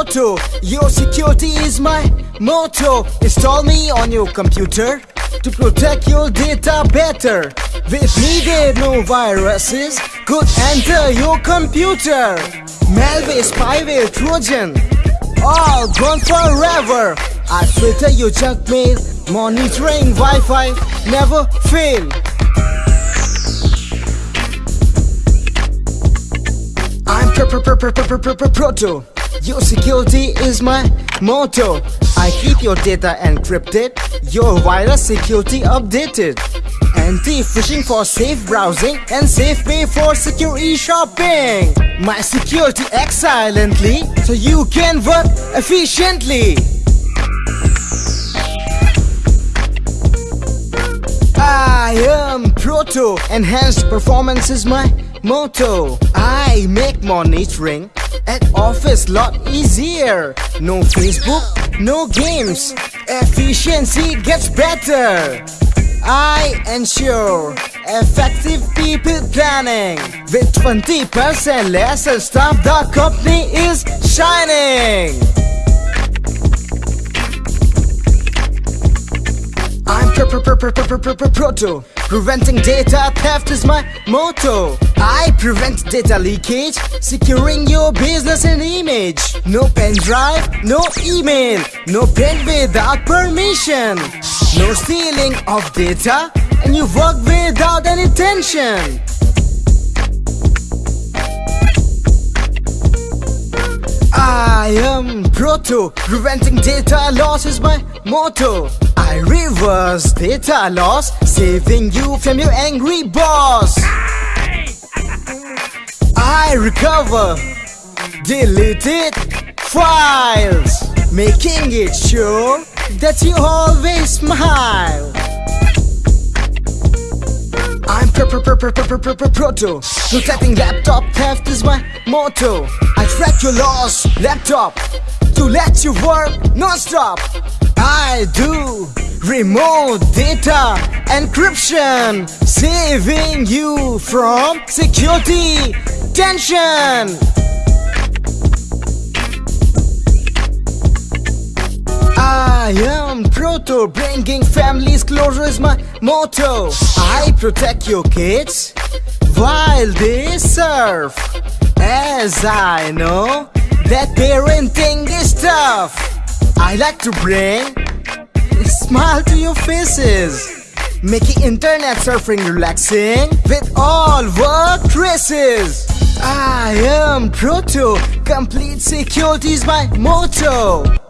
photo Your security is my motto. Install me on your computer To protect your data better. With me there no viruses Could enter your computer. Malware, spyware, Trojan. All gone forever. I filter your junk mail Monitoring Wi-Fi Never fail. I'm Protegent. Your security is my motto. I keep your data encrypted, your virus security updated. Anti-phishing for safe browsing and safe pay for secure e-shopping. My security acts silently so you can work efficiently. I am Protegent, enhanced performance is my motto. I make monitoring at office lot easier. No Facebook, no games. Efficiency gets better. I ensure effective people planning. With 20% lesser staff, the company is shining. Proto. Preventing data theft is my motto. I prevent data leakage, securing your business and image. No pen drive, no email, no pen without permission. No stealing of data, and you work without any tension. Protegent, preventing data loss is my motto. I reverse data loss, saving you from your angry boss. I recover deleted files, making it sure that you always smile. Proto. Protecting laptop theft is my motto. I track your lost laptop to let you work non-stop. I do remote data encryption, saving you from security tension. Bringing families closer is my motto. I protect your kids while they surf. As I know that parenting is tough, I like to bring a smile to your faces, making internet surfing relaxing with all work traces. I am Protegent, complete security is my motto.